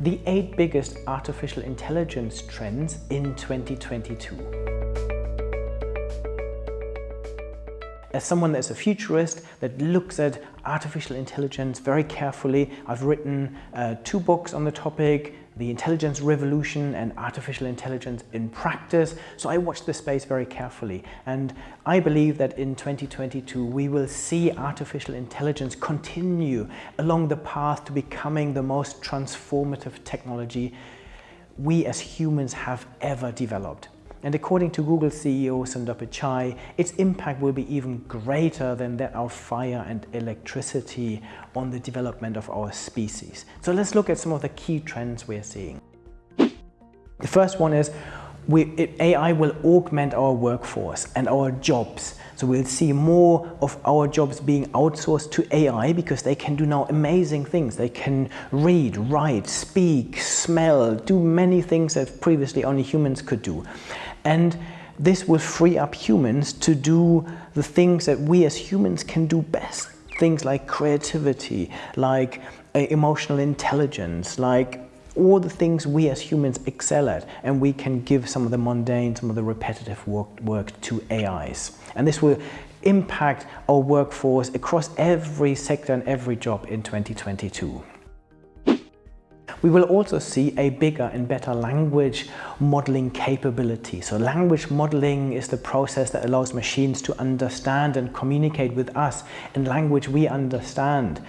the eight biggest artificial intelligence trends in 2022. As someone that's a futurist that looks at artificial intelligence very carefully, I've written uh, two books on the topic, The Intelligence Revolution and Artificial Intelligence in Practice. So I watch this space very carefully. And I believe that in 2022, we will see artificial intelligence continue along the path to becoming the most transformative technology we as humans have ever developed. And according to Google CEO Sundar Pichai, its impact will be even greater than that of fire and electricity on the development of our species. So let's look at some of the key trends we're seeing. The first one is we, it, AI will augment our workforce and our jobs. So we'll see more of our jobs being outsourced to AI because they can do now amazing things. They can read, write, speak, smell, do many things that previously only humans could do. And this will free up humans to do the things that we as humans can do best. Things like creativity, like uh, emotional intelligence, like all the things we as humans excel at and we can give some of the mundane, some of the repetitive work, work to AIs. And this will impact our workforce across every sector and every job in 2022. We will also see a bigger and better language modeling capability. So language modeling is the process that allows machines to understand and communicate with us in language we understand.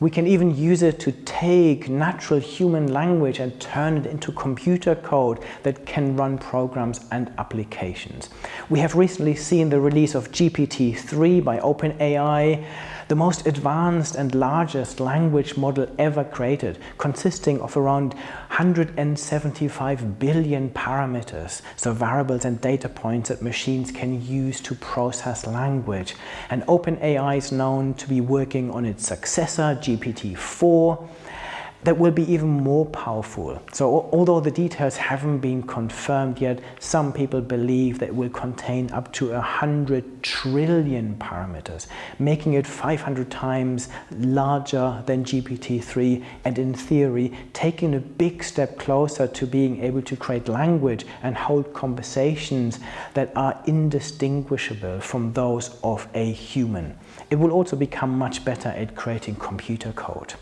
We can even use it to take natural human language and turn it into computer code that can run programs and applications. We have recently seen the release of GPT-3 by OpenAI the most advanced and largest language model ever created, consisting of around 175 billion parameters, so variables and data points that machines can use to process language. And OpenAI is known to be working on its successor, GPT-4, that will be even more powerful. So although the details haven't been confirmed yet, some people believe that it will contain up to 100 trillion parameters, making it 500 times larger than GPT-3 and in theory taking a big step closer to being able to create language and hold conversations that are indistinguishable from those of a human. It will also become much better at creating computer code.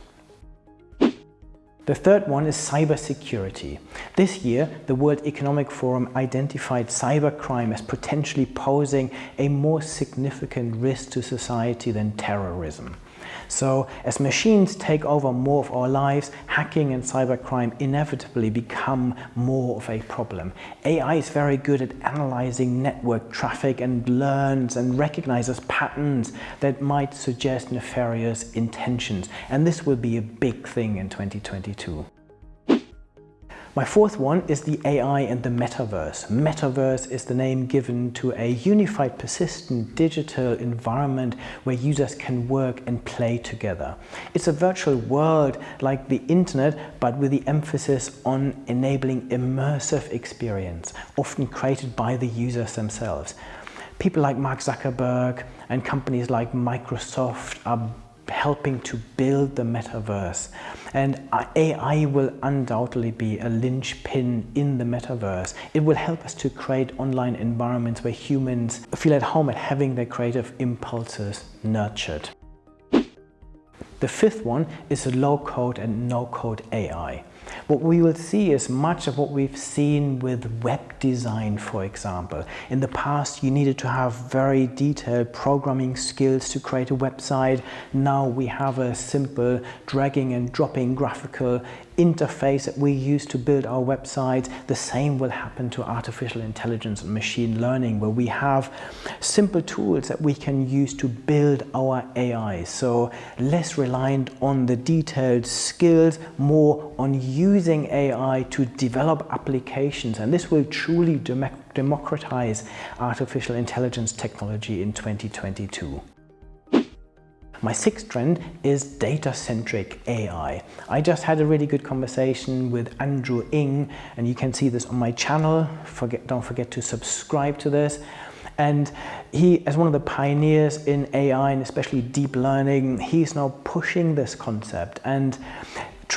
The third one is cybersecurity. This year, the World Economic Forum identified cybercrime as potentially posing a more significant risk to society than terrorism. So as machines take over more of our lives, hacking and cybercrime inevitably become more of a problem. AI is very good at analyzing network traffic and learns and recognizes patterns that might suggest nefarious intentions. And this will be a big thing in 2022. My fourth one is the AI and the metaverse. Metaverse is the name given to a unified, persistent digital environment where users can work and play together. It's a virtual world like the internet, but with the emphasis on enabling immersive experience, often created by the users themselves. People like Mark Zuckerberg and companies like Microsoft are helping to build the metaverse. And AI will undoubtedly be a linchpin in the metaverse. It will help us to create online environments where humans feel at home at having their creative impulses nurtured. The fifth one is low-code and no-code AI. What we will see is much of what we've seen with web design, for example. In the past, you needed to have very detailed programming skills to create a website. Now we have a simple dragging and dropping graphical interface that we use to build our websites. The same will happen to artificial intelligence and machine learning, where we have simple tools that we can use to build our AI. So less reliant on the detailed skills, more on using AI to develop applications. And this will truly democratize artificial intelligence technology in 2022. My sixth trend is data-centric AI. I just had a really good conversation with Andrew Ng, and you can see this on my channel. Forget, don't forget to subscribe to this. And he, as one of the pioneers in AI and especially deep learning, he's now pushing this concept. And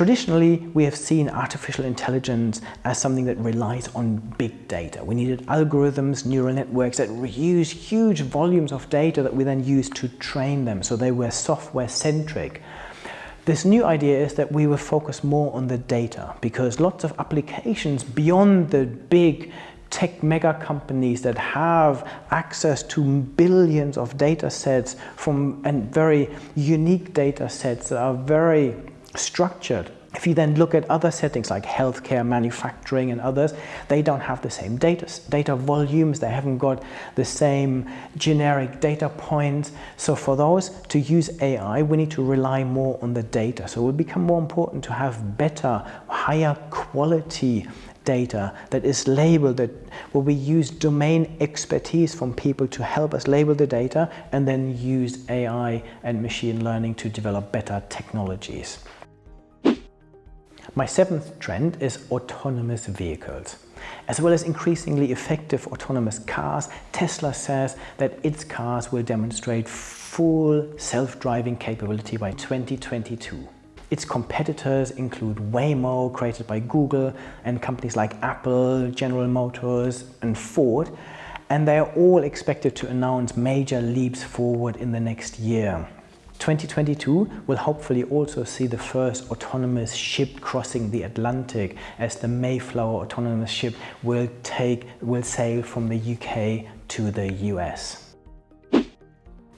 Traditionally, we have seen artificial intelligence as something that relies on big data. We needed algorithms, neural networks that use huge volumes of data that we then use to train them. So they were software centric. This new idea is that we will focus more on the data because lots of applications beyond the big tech mega companies that have access to billions of data sets from and very unique data sets that are very structured. If you then look at other settings like healthcare, manufacturing and others, they don't have the same data, data volumes, they haven't got the same generic data points. So for those to use AI, we need to rely more on the data. So it will become more important to have better, higher quality data that is labeled, that where we use domain expertise from people to help us label the data and then use AI and machine learning to develop better technologies. My seventh trend is autonomous vehicles. As well as increasingly effective autonomous cars, Tesla says that its cars will demonstrate full self-driving capability by 2022. Its competitors include Waymo, created by Google, and companies like Apple, General Motors, and Ford, and they are all expected to announce major leaps forward in the next year. 2022 will hopefully also see the first autonomous ship crossing the Atlantic as the Mayflower autonomous ship will take will sail from the UK to the US.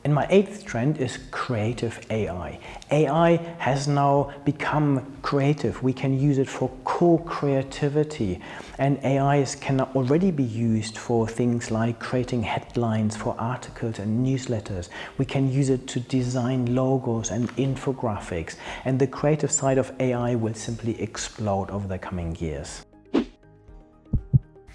And my eighth trend is creative AI. AI has now become creative. We can use it for co-creativity. And AIs can already be used for things like creating headlines for articles and newsletters. We can use it to design logos and infographics. And the creative side of AI will simply explode over the coming years.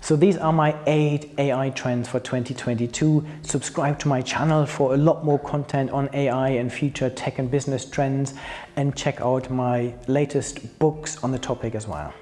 So these are my eight AI trends for 2022. Subscribe to my channel for a lot more content on AI and future tech and business trends and check out my latest books on the topic as well.